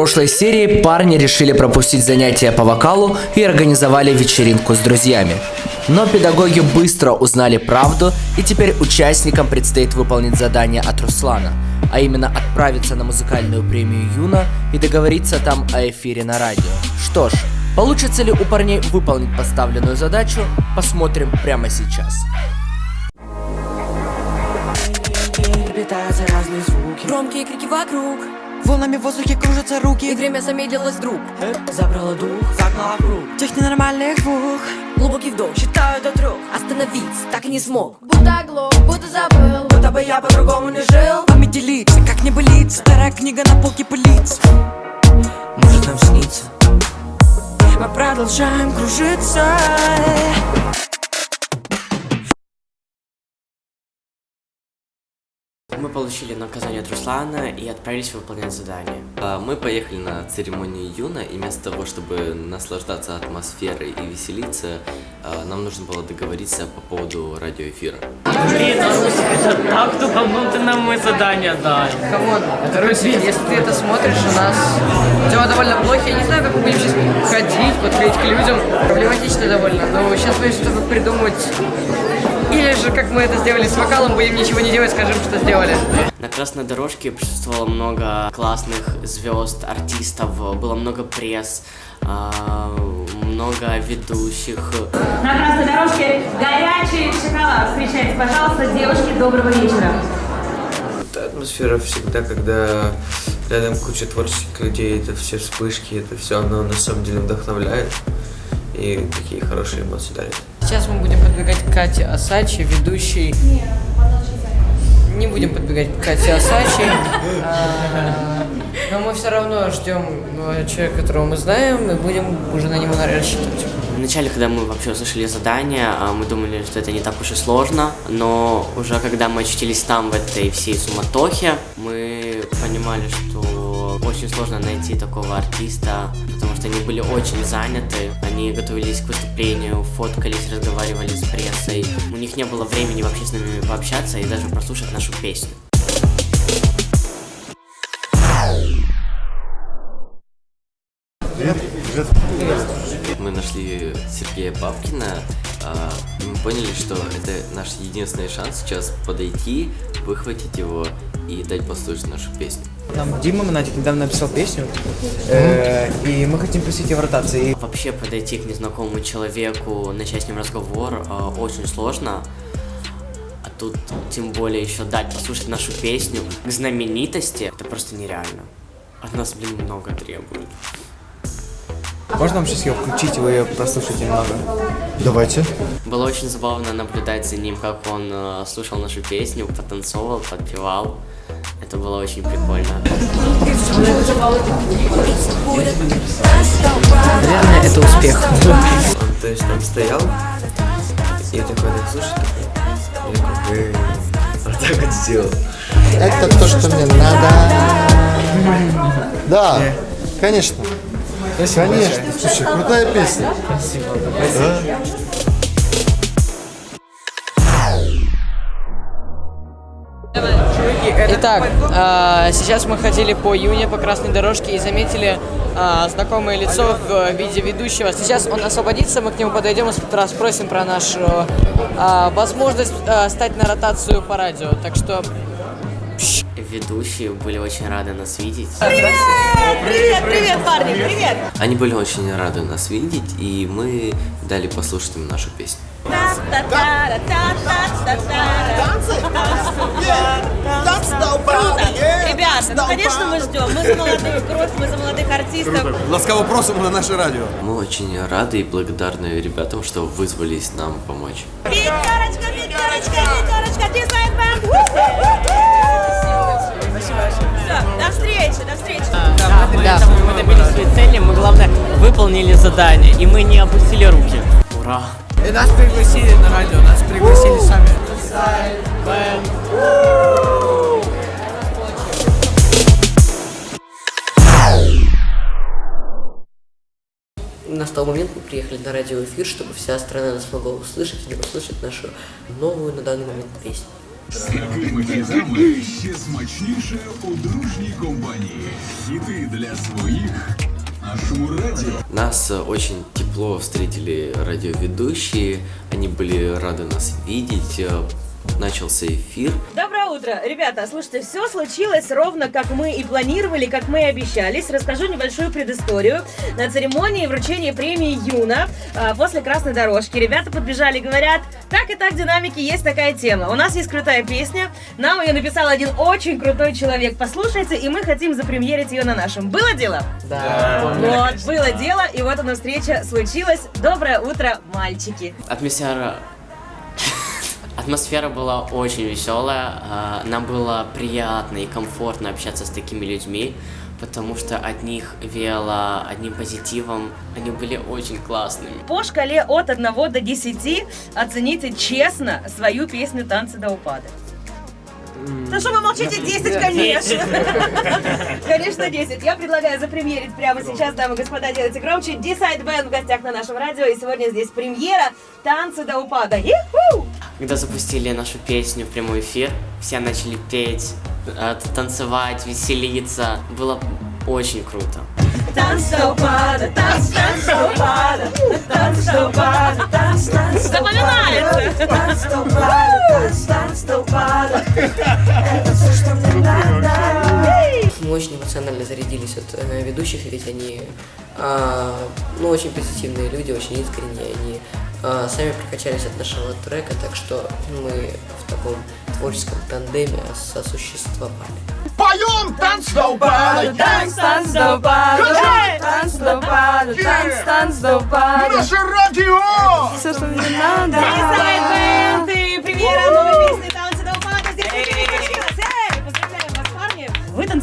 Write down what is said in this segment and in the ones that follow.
прошлой серии парни решили пропустить занятия по вокалу и организовали вечеринку с друзьями. Но педагоги быстро узнали правду, и теперь участникам предстоит выполнить задание от Руслана, а именно отправиться на музыкальную премию Юна и договориться там о эфире на радио. Что ж, получится ли у парней выполнить поставленную задачу, посмотрим прямо сейчас. Громкие крики вокруг Волнами в воздухе кружатся И руки время замедлилось вдруг. Забрало дух, загнало круг. Тех ненормальных двух. Глубокий вдох, считаю до трех. Остановиться так и не смог. Будто оглох, будто забыл. Будто бы я по-другому не жил. Вами делиться, как не болит Старая книга на полке пылится. Может нам снится? Мы продолжаем кружиться Мы получили наказание от Руслана и отправились выполнять задание. А, Мы поехали на церемонию Юна, и вместо того, чтобы наслаждаться атмосферой и веселиться, а, нам нужно было договориться по поводу радиоэфира. Блин, это так тупануто нам мы задание дали. Come on, короче, если ты это смотришь, у нас дела довольно плохи. Я не знаю, как мы будем сейчас ходить, подходить к людям. Проблематично довольно. Но сейчас будем что-то придумать. Или же, как мы это сделали с вокалом, будем ничего не делать, скажем, что сделали. На красной дорожке присутствовало много классных звезд, артистов, было много пресс, а, много ведущих. На красной дорожке горячий шоколад. Встречайте, пожалуйста, девушки, доброго вечера. Это атмосфера всегда, когда рядом куча творческих людей, это все вспышки, это все, оно на самом деле вдохновляет и такие хорошие эмоции дарит. Сейчас мы будем подбегать к Кате Асачи, ведущей... Не будем подбегать к Кате Асачи. А, Но мы все равно ждем э, человека, которого мы знаем, и будем уже на него рассчитывать. Вначале, когда мы вообще услышали задание, а, мы думали, что это не так уж и сложно, но уже когда мы очутились там, в этой всей суматохе, мы понимали, что очень сложно найти такого артиста, потому что они были очень заняты, они готовились к выступлению, фоткались, разговаривали с прессой, у них не было времени вообще с нами пообщаться и даже прослушать нашу песню. Мы нашли Сергея Бабкина, а, мы поняли, что это наш единственный шанс сейчас подойти, выхватить его и дать послушать нашу песню. Нам Дима Монатик недавно написал песню, э, и мы хотим пустить ее в ротации. Вообще подойти к незнакомому человеку, начать с ним разговор э, очень сложно. А тут тем более еще дать послушать нашу песню к знаменитости, это просто нереально. От нас, блин, много требует. Можно нам сейчас ее включить, и вы ее прослушаете немного? Давайте. Было очень забавно наблюдать за ним, как он э, слушал нашу песню, потанцовал, подпевал. Это было очень прикольно. Наверное, это успех. Он, то есть, там стоял, и такой, так, слушай, я как бы вот так вот сделал. Это то, что мне надо. Да, конечно. Конечно. Слушай, крутая песня. Спасибо. Да. Итак, а, сейчас мы ходили по Юне, по красной дорожке и заметили а, знакомое лицо в виде ведущего. Сейчас он освободится, мы к нему подойдем и спросим про нашу а, возможность стать на ротацию по радио. Так что... Ведущие были очень рады нас видеть. Привет, привет, парни, привет! Они были очень рады нас видеть, и мы дали послушать им нашу песню. Круто! Ребята, ну конечно мы ждем. Мы за молодых кровь, мы за молодых артистов. Ласкаво просимо на наше радио. Мы очень рады и благодарны ребятам, что вызвались нам помочь. Пятерочка, пятерочка, пятерочка, дизайн бэнд! Встречи, до встречи. Да, мы, мы добились своей цели, мы, главное, выполнили задание, и мы не опустили руки. Ура! И нас пригласили на радио, нас пригласили сами. Настал момент, мы приехали на радиоэфир, чтобы вся страна нас могла услышать и услышать нашу новую на данный момент песню. З такими хітами ще смачніше у дружній компанії. Хіти для своїх на Шуму радіо. Нас э, очень тепло встретили радиоведущие, они были рады нас видеть. Начался эфир. Доброе утро. Ребята, слушайте, все случилось ровно как мы и планировали, как мы и обещались. Расскажу небольшую предысторию. На церемонии вручения премии Юна а, после красной дорожки ребята подбежали и говорят, так и так в динамике есть такая тема. У нас есть крутая песня, нам ее написал один очень крутой человек. Послушайте, и мы хотим запремьерить ее на нашем. Было дело? Да. Вот, было дело, и вот она встреча случилась. Доброе утро, мальчики. Атмосфера... Атмосфера была очень веселая, а, нам было приятно и комфортно общаться с такими людьми, потому что от них веяло одним позитивом, они были очень классными. По шкале от 1 до 10 оцените честно свою песню «Танцы до упада». Да что вы молчите? 10, конечно. Конечно, 10. Я предлагаю запремьерить прямо сейчас, дамы и господа, делайте громче. Decide Band в гостях на нашем радио. И сегодня здесь премьера «Танцы до упада». Иху! Когда запустили нашу песню в прямой эфир, все начали петь, э, танцевать, веселиться. Было очень круто. Запоминается! Это все, что мне надо. Мы очень эмоционально зарядились от э, ведущих, ведь они а, ну, очень позитивные люди, очень искренние, они а, сами прокачались от нашего трека, так что мы в таком творческом тандеме сосуществовали. Поем танц до упада! Танц, танц до упада, танц до упада, танц, танц до упада. Наше радио! Все, что мне надо.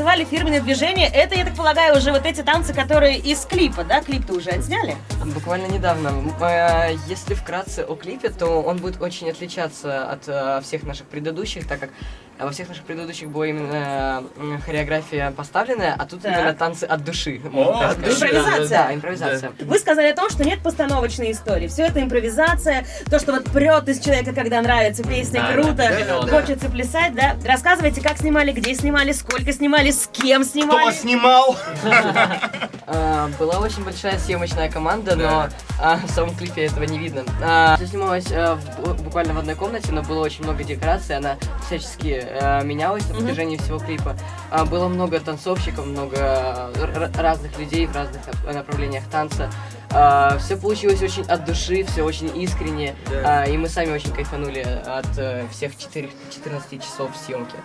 Танцевали фирменное движение. Это, я так полагаю, уже вот эти танцы, которые из клипа, да? Клип-то уже отсняли? Буквально недавно. Э, Если вкратце о клипе, то он будет очень отличаться от э, всех наших предыдущих, так как э, во всех наших предыдущих была именно хореография поставленная, а тут Так. именно танцы от души. О, от. Импровизация. Да, импровизация. Вы сказали о том, что нет постановочной истории. Все это импровизация, то, что вот прет из человека, когда нравится песня, Да, круто, да, да, да. хочется плясать, да? Рассказывайте, как снимали, где снимали, сколько снимали, с кем снимали. снимал? А, Была очень большая съемочная команда, но а, в самом клипе этого не видно. А, Все снималось а, в- бу- буквально в одной комнате, но было очень много декораций, она всячески а, менялась на протяжении всего клипа. А, Было много танцовщиков, много р- разных людей в разных нап- направлениях танца. Все получилось очень от души, все очень искренне, Да. а, и мы сами очень кайфанули от э, всех 4, 14 часов съемки.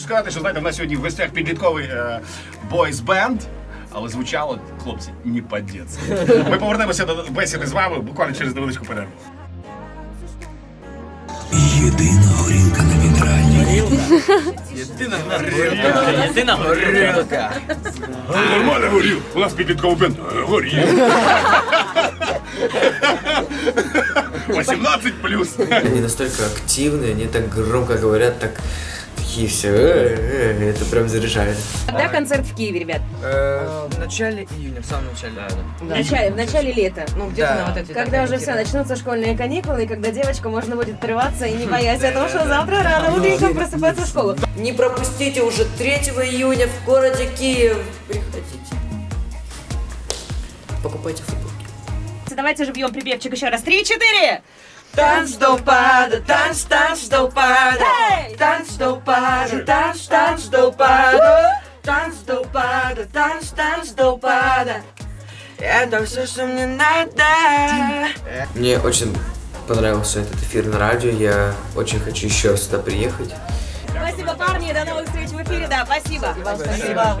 хочу сказати, що знаєте, в нас сьогодні в гостях підлітковий е, бойс-бенд. Але звучало, хлопці, не по-дєцьки. Ми повернемося до бесіди з вами буквально через невеличку перерву. Єдина горілка на мінеральній. Єдина горілка. Єдина горілка. Нормально горів. У нас підлітковий бенд. Е, Горів. 18 плюс. Они настолько активные, они так громко говорят, так такие все, это прям заряжает. Когда концерт в Киеве, ребят? В начале июня, в самом начале. В начале, в начале лета. Ну, где-то на вот эти Когда уже все, начнутся школьные каникулы, и когда девочку можно будет отрываться и не боясь того, что завтра рано утреннем просыпаться в школу. Не пропустите уже 3 июня в городе Киев. Приходите. Покупайте футболки. Давайте же бьем припевчик еще раз. Три-четыре! Танц до упада, танц, танц до упада, танц до упада, танц, танц до упада, танц до упада, танц, танц до упада. Это все, что мне надо. Мне очень понравился этот эфир на радио, я очень хочу еще сюда приехать. Спасибо, парни, до новых встреч в эфире, да, спасибо. Вам спасибо.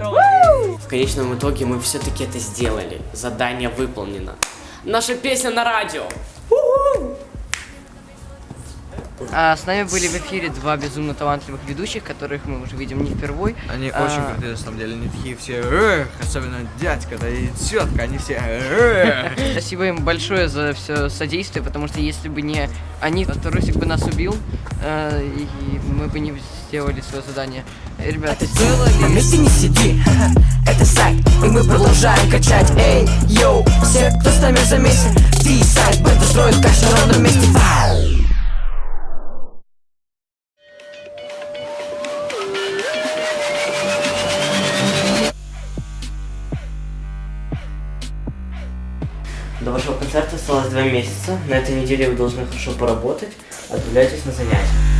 В конечном итоге мы все-таки это сделали. Задание выполнено. Наша песня на радио. А, с нами были в эфире два безумно талантливых ведущих, которых мы уже видим не впервой. Они А, очень крутые, на самом деле, они такие все, «Эх», особенно дядька, да и тетка, они все, «Эх». Спасибо им большое за все содействие, потому что если бы не они, то Русик бы нас убил, э, и мы бы не сделали свое задание. Ребята, стоило ли... На месте не сиди, это сайт, и мы продолжаем качать Эй, йоу, все, кто с нами за месяц Ти сайт, бэнд устроит каш на ровном месте До вашего концерта осталось два месяца. На этой неделе вы должны хорошо поработать. Отправляйтесь на занятия.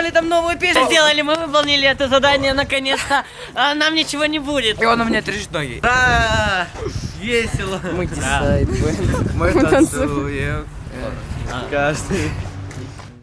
Презентовали там новую песню. Сделали, мы выполнили это задание наконец-то. А нам ничего не будет. И он у меня трясет ноги. Да, весело. Мы дизайн Мы танцуем каждый